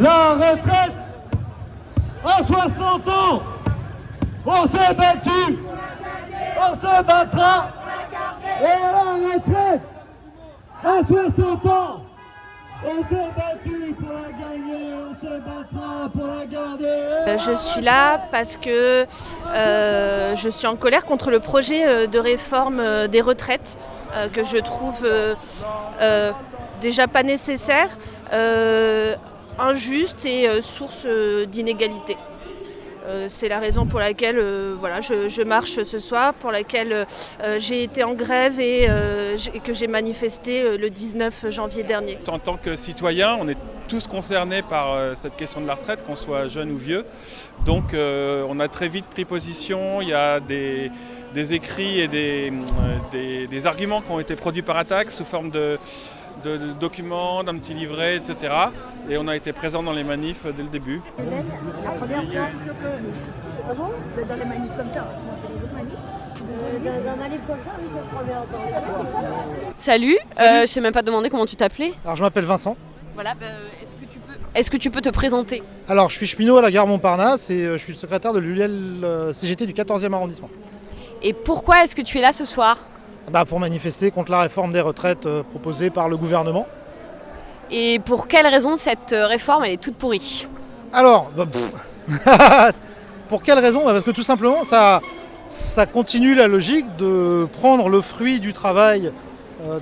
la retraite à 60 ans. On s'est battu, on se battra. Et la retraite à 60 ans. On s'est battu pour la gagner, on se battra pour la garder. Euh, je suis là parce que euh, je suis en colère contre le projet euh, de réforme des retraites que je trouve déjà pas nécessaire, injuste et source d'inégalité. C'est la raison pour laquelle voilà, je, marche ce soir, pour laquelle j'ai été en grève et, que j'ai manifesté le 19 janvier dernier. En tant que citoyen, on est tous concernés par euh, cette question de la retraite, qu'on soit jeune ou vieux. Donc euh, on a très vite pris position, il y a des, écrits et euh, des, arguments qui ont été produits par attaque sous forme de, documents, d'un petit livret, etc. Et on a été présents dans les manifs dès le début. Salut, je ne sais même pas demander comment tu t'appelais. Alors je m'appelle Vincent. Voilà, bah, est-ce que, tu peux... est que tu peux te présenter? Alors, je suis cheminot à la gare Montparnasse et euh, je suis le secrétaire de l'ULL euh, CGT du 14e arrondissement. Et pourquoi est-ce que tu es là ce soir? Bah, Pour manifester contre la réforme des retraites euh, proposée par le gouvernement. Et pour quelle raison cette réforme elle est toute pourrie? Alors, bah, pour quelle raison? Bah, Parce que tout simplement, ça, ça continue la logique de prendre le fruit du travail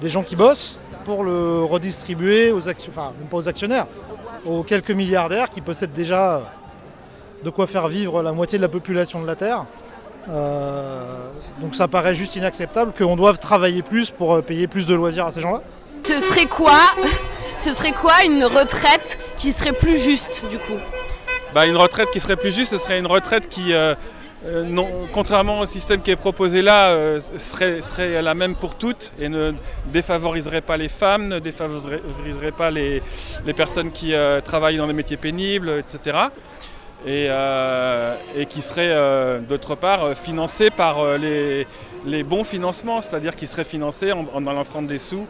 des gens qui bossent pour le redistribuer aux actionnaires, enfin même pas aux actionnaires, aux quelques milliardaires qui possèdent déjà de quoi faire vivre la moitié de la population de la Terre. Euh, donc ça paraît juste inacceptable qu'on doive travailler plus pour euh, payer plus de loisirs à ces gens-là. Ce serait quoi Ce serait quoi une retraite qui serait plus juste du coup? Bah, Une retraite qui serait plus juste, ce serait une retraite qui, euh, euh, non, contrairement au système qui est proposé là, euh, serait, serait, la même pour toutes et ne défavoriserait pas les femmes, ne défavoriserait pas les, personnes qui euh, travaillent dans les métiers pénibles, etc. Et, qui serait d'autre part financé par les, bons financements, c'est-à-dire qui serait financé en, allant prendre des sous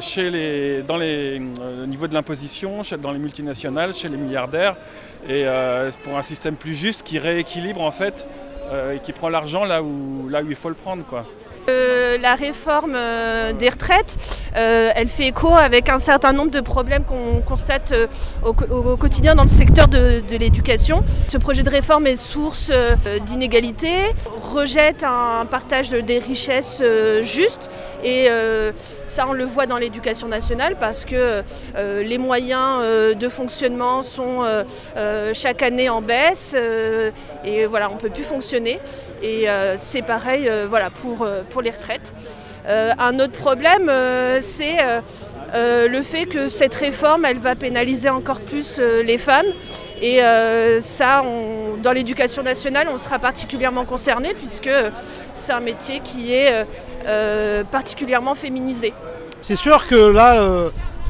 chez les, dans les, au niveau de l'imposition, dans les multinationales, chez les milliardaires, et euh, pour un système plus juste qui rééquilibre en fait euh, et qui prend l'argent là où, là où il faut le prendre. Quoi. Euh, la réforme des retraites, elle fait écho avec un certain nombre de problèmes qu'on constate au, quotidien dans le secteur de, l'éducation. Ce projet de réforme est source d'inégalités, rejette un partage des richesses juste et ça on le voit dans l'éducation nationale parce que les moyens de fonctionnement sont chaque année en baisse et voilà on ne peut plus fonctionner et c'est pareil voilà, pour pour les retraites. Euh, un autre problème, euh, c'est euh, le fait que cette réforme, elle va pénaliser encore plus les femmes. Et ça, dans l'éducation nationale, on sera particulièrement concerné puisque c'est un métier qui est particulièrement féminisé. C'est sûr que là,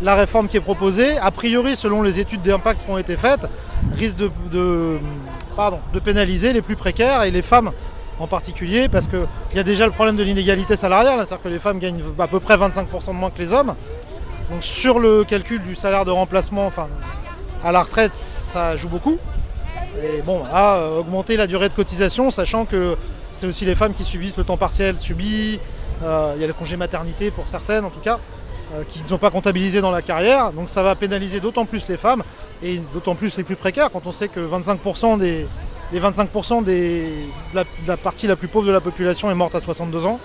la réforme qui est proposée, a priori, selon les études d'impact qui ont été faites, risque de, pardon, de pénaliser les plus précaires et les femmes en particulier parce qu'il y a déjà le problème de l'inégalité salariale, c'est-à-dire que les femmes gagnent à peu près 25% de moins que les hommes. Donc sur le calcul du salaire de remplacement, enfin à la retraite, ça joue beaucoup. Et bon, là, euh, augmenter la durée de cotisation, sachant que c'est aussi les femmes qui subissent le temps partiel subi, euh, il y a le congé maternité pour certaines en tout cas, euh, qui ne sont pas comptabilisées dans la carrière. Donc ça va pénaliser d'autant plus les femmes et d'autant plus les plus précaires quand on sait que 25% des, les 25% de, la, partie la plus pauvre de la population est morte à 62 ans.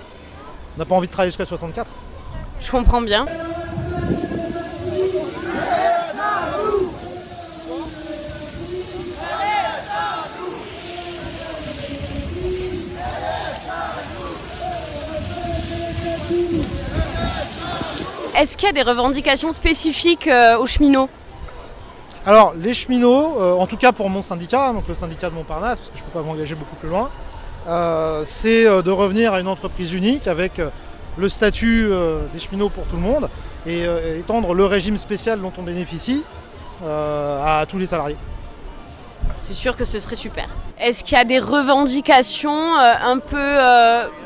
On n'a pas envie de travailler jusqu'à 64. Je comprends bien. Est-ce qu'il y a des revendications spécifiques euh, aux cheminots alors, les cheminots, euh, en tout cas pour mon syndicat, donc le syndicat de Montparnasse, parce que je ne peux pas m'engager beaucoup plus loin, euh, c'est euh, de revenir à une entreprise unique avec le statut des cheminots pour tout le monde et étendre le régime spécial dont on bénéficie à tous les salariés. C'est sûr que ce serait super. Est-ce qu'il y a des revendications un peu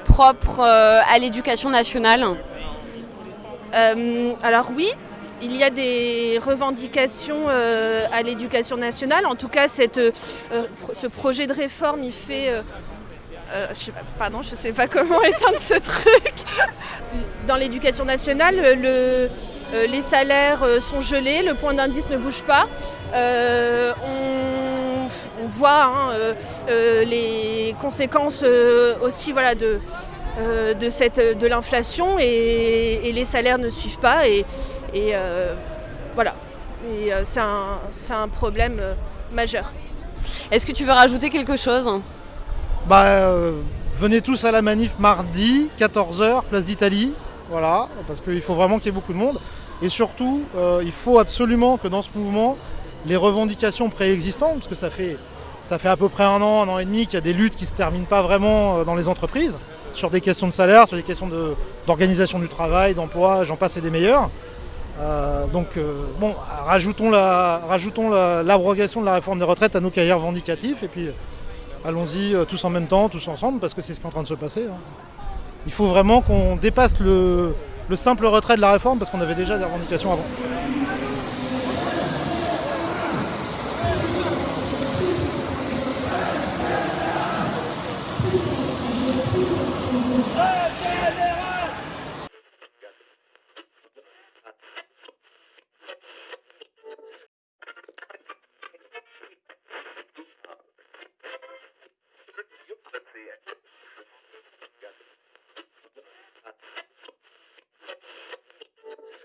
propres à l'éducation nationale? Alors oui, il y a des revendications euh, à l'éducation nationale. En tout cas, cette, euh, ce projet de réforme, il fait... euh, euh, je sais pas, pardon, je ne sais pas comment éteindre ce truc. Dans l'éducation nationale, le- euh, les salaires euh, sont gelés, le point d'indice ne bouge pas. Euh, on, voit hein, euh, euh, les conséquences euh, aussi voilà, de, euh, de, cette- de l'inflation et, et les salaires ne suivent pas. Et, et, euh, voilà, Et, euh, c'est un, c'est un problème euh, majeur. Est-ce que tu veux rajouter quelque chose? Bah, euh, venez tous à la manif mardi, 14h, place d'Italie. Voilà, parce qu'il faut vraiment qu'il y ait beaucoup de monde. Et surtout, euh, il faut absolument que dans ce mouvement, les revendications préexistantes, parce que ça fait, ça fait à peu près un an, un an et demi qu'il y a des luttes qui ne se terminent pas vraiment euh, dans les entreprises, sur des questions de salaire, sur des questions d'organisation du travail, d'emploi, j'en passe et des meilleurs. Euh, donc, euh, bon, rajoutons la- rajoutons la- l'abrogation de la réforme des retraites à nos cahiers revendicatifs, et puis allons-y euh, tous en même temps, tous ensemble, parce que c'est ce qui est en train de se passer. hein. Il faut vraiment qu'on dépasse le simple retrait de la réforme, parce qu'on avait déjà des revendications avant.